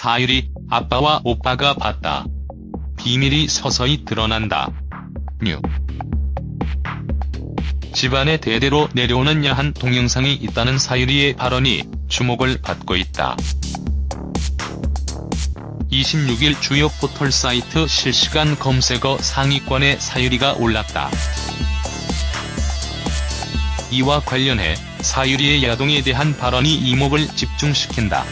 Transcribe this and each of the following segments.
사유리, 아빠와 오빠가 봤다. 비밀이 서서히 드러난다. 뉴. 집안에 대대로 내려오는 야한 동영상이 있다는 사유리의 발언이 주목을 받고 있다. 26일 주요 포털 사이트 실시간 검색어 상위권에 사유리가 올랐다. 이와 관련해 사유리의 야동에 대한 발언이 이목을 집중시킨다.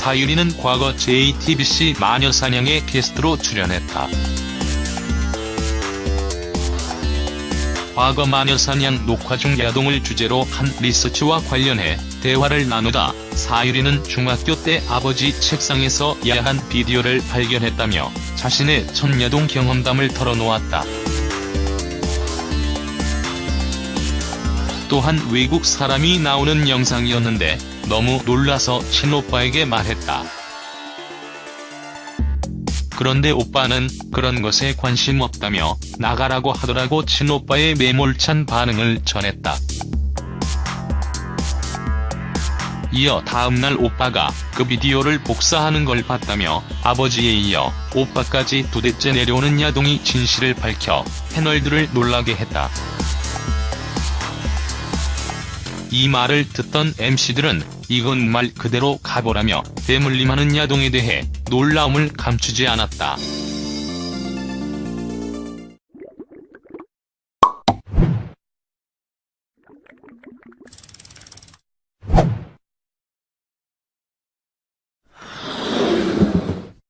사유리는 과거 JTBC 마녀사냥에 게스트로 출연했다. 과거 마녀사냥 녹화 중 야동을 주제로 한 리서치와 관련해 대화를 나누다 사유리는 중학교 때 아버지 책상에서 야한 비디오를 발견했다며 자신의 첫 야동 경험담을 털어놓았다. 또한 외국 사람이 나오는 영상이었는데 너무 놀라서 친오빠에게 말했다. 그런데 오빠는 그런 것에 관심 없다며 나가라고 하더라고 친오빠의 매몰찬 반응을 전했다. 이어 다음날 오빠가 그 비디오를 복사하는 걸 봤다며 아버지에 이어 오빠까지 두 대째 내려오는 야동이 진실을 밝혀 패널들을 놀라게 했다. 이 말을 듣던 MC들은 이건 말 그대로 가보라며 대물림하는 야동에 대해 놀라움을 감추지 않았다.